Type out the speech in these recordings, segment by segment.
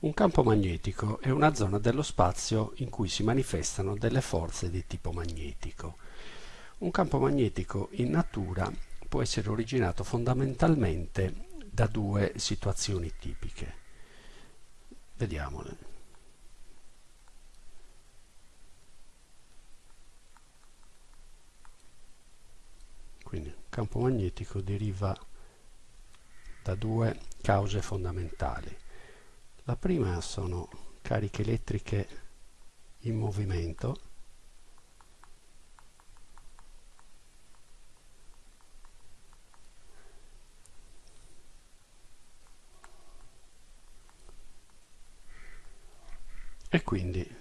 Un campo magnetico è una zona dello spazio in cui si manifestano delle forze di tipo magnetico. Un campo magnetico in natura può essere originato fondamentalmente da due situazioni tipiche. Vediamole. Quindi campo magnetico deriva da due cause fondamentali. La prima sono cariche elettriche in movimento e quindi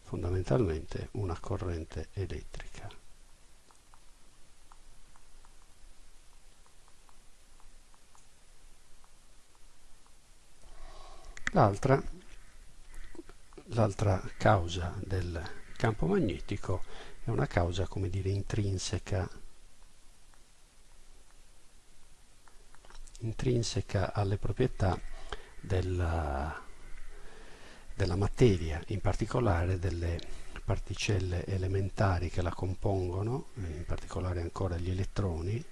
fondamentalmente una corrente elettrica. L'altra, causa del campo magnetico è una causa, come dire, intrinseca, intrinseca alle proprietà della, della materia, in particolare delle particelle elementari che la compongono, in particolare ancora gli elettroni,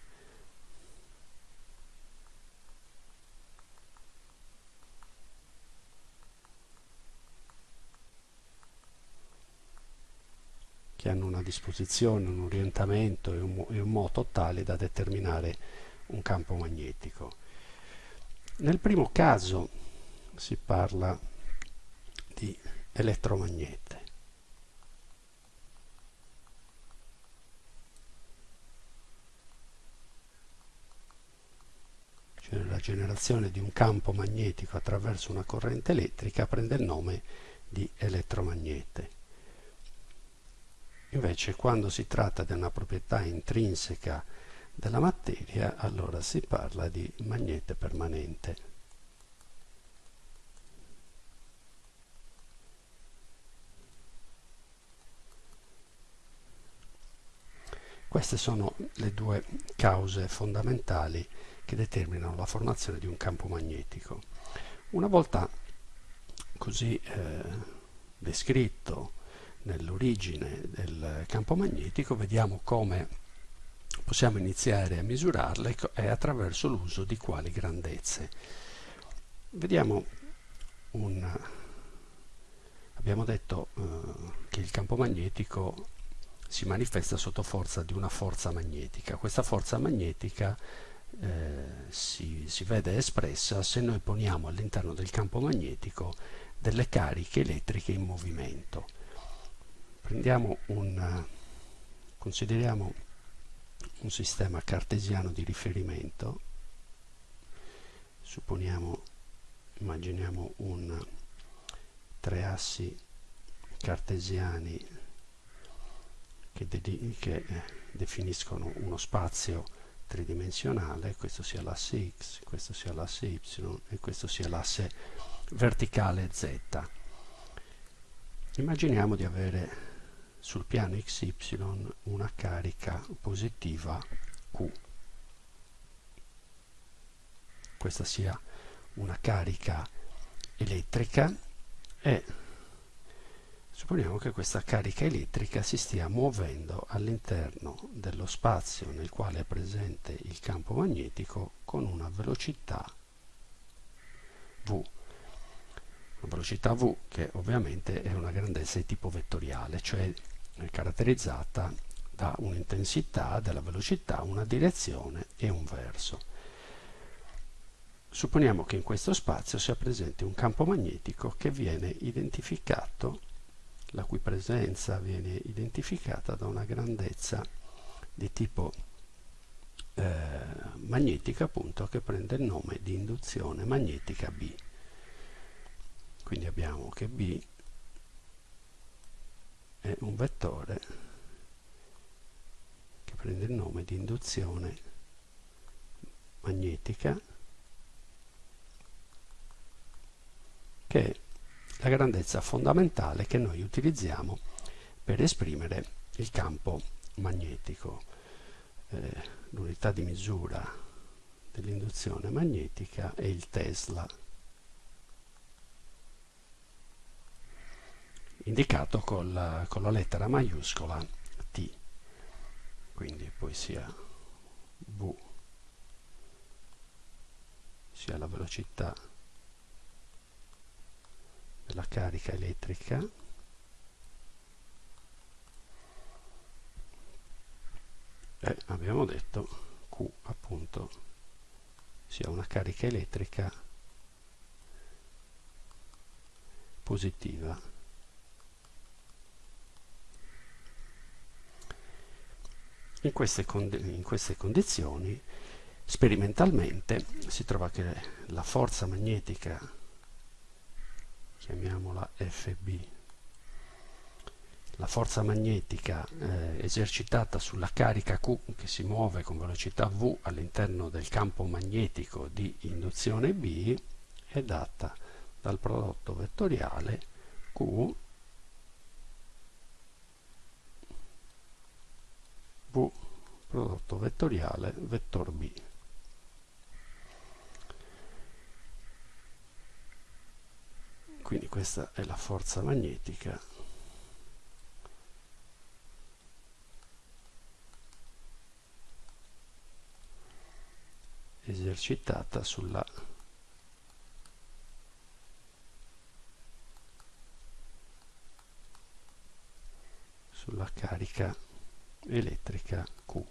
che hanno una disposizione, un orientamento e un, e un moto tale da determinare un campo magnetico. Nel primo caso si parla di elettromagnete. Cioè la generazione di un campo magnetico attraverso una corrente elettrica prende il nome di elettromagnete. Invece quando si tratta di una proprietà intrinseca della materia, allora si parla di magnete permanente. Queste sono le due cause fondamentali che determinano la formazione di un campo magnetico. Una volta così eh, descritto, nell'origine del campo magnetico, vediamo come possiamo iniziare a misurarle e attraverso l'uso di quali grandezze. Vediamo un... abbiamo detto eh, che il campo magnetico si manifesta sotto forza di una forza magnetica. Questa forza magnetica eh, si, si vede espressa se noi poniamo all'interno del campo magnetico delle cariche elettriche in movimento prendiamo un consideriamo un sistema cartesiano di riferimento. Supponiamo immaginiamo un tre assi cartesiani che, che definiscono uno spazio tridimensionale. Questo sia l'asse x questo sia l'asse y e questo sia l'asse verticale z. Immaginiamo di avere sul piano xy una carica positiva Q. Questa sia una carica elettrica e supponiamo che questa carica elettrica si stia muovendo all'interno dello spazio nel quale è presente il campo magnetico con una velocità v una velocità v che ovviamente è una grandezza di tipo vettoriale, cioè caratterizzata da un'intensità della velocità, una direzione e un verso. Supponiamo che in questo spazio sia presente un campo magnetico che viene identificato, la cui presenza viene identificata da una grandezza di tipo eh, magnetica appunto che prende il nome di induzione magnetica B. Quindi abbiamo che B è un vettore che prende il nome di induzione magnetica che è la grandezza fondamentale che noi utilizziamo per esprimere il campo magnetico. Eh, L'unità di misura dell'induzione magnetica è il Tesla indicato col, con la lettera maiuscola T. Quindi poi sia V sia la velocità della carica elettrica. E abbiamo detto Q appunto sia una carica elettrica positiva in queste, in queste condizioni sperimentalmente si trova che la forza magnetica chiamiamola FB la forza magnetica eh, esercitata sulla carica Q che si muove con velocità V all'interno del campo magnetico di induzione B è data dal prodotto vettoriale Q V prodotto vettoriale vettor B. Quindi questa è la forza magnetica. Esercitata sulla sulla carica elettrica Q.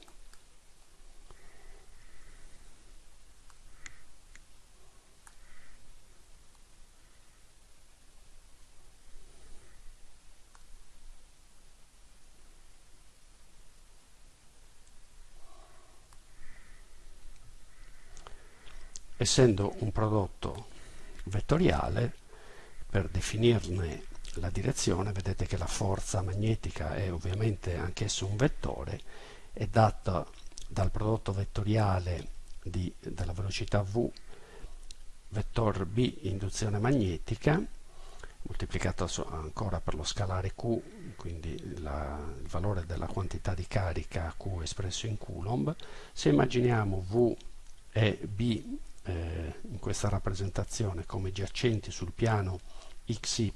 essendo un prodotto vettoriale, per definirne la direzione, vedete che la forza magnetica è ovviamente anch'esso un vettore, è data dal prodotto vettoriale di, della velocità v vettor b induzione magnetica moltiplicato ancora per lo scalare q quindi la, il valore della quantità di carica q espresso in coulomb. Se immaginiamo v e b eh, in questa rappresentazione come giacenti sul piano xy,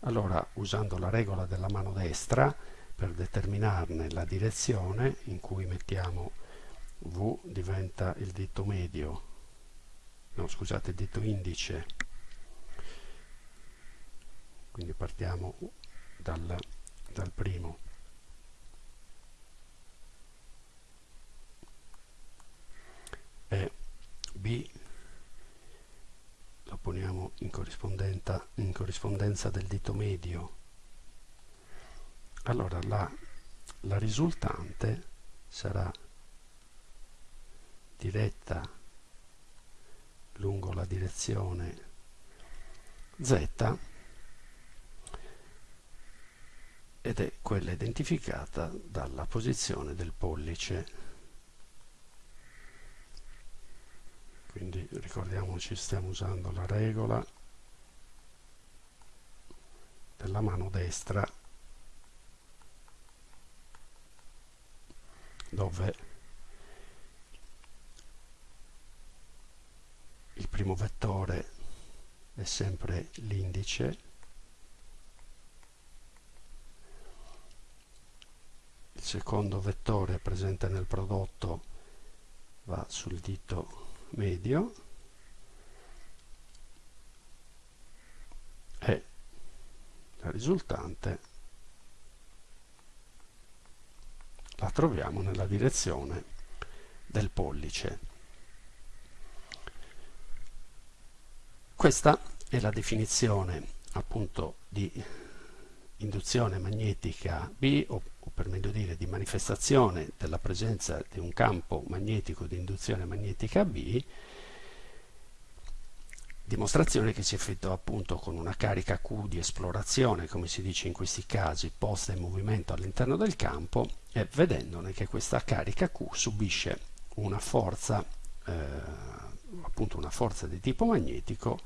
allora usando la regola della mano destra per determinarne la direzione in cui mettiamo V diventa il dito medio, no scusate il dito indice, quindi partiamo dal, dal primo e B lo poniamo in, in corrispondenza del dito medio. Allora la, la risultante sarà diretta lungo la direzione z ed è quella identificata dalla posizione del pollice. Quindi ricordiamoci stiamo usando la regola della mano destra dove il primo vettore è sempre l'indice il secondo vettore presente nel prodotto va sul dito medio e la risultante la troviamo nella direzione del pollice. Questa è la definizione appunto di induzione magnetica B o, o, per meglio dire di manifestazione della presenza di un campo magnetico di induzione magnetica B dimostrazione che si effettua appunto con una carica Q di esplorazione come si dice in questi casi posta in movimento all'interno del campo e vedendone che questa carica Q subisce una forza eh, appunto una forza di tipo magnetico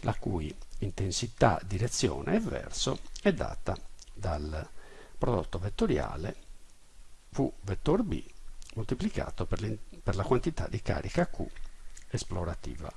la cui intensità, direzione e verso è data dal prodotto vettoriale V vettor B moltiplicato per, per la quantità di carica Q esplorativa.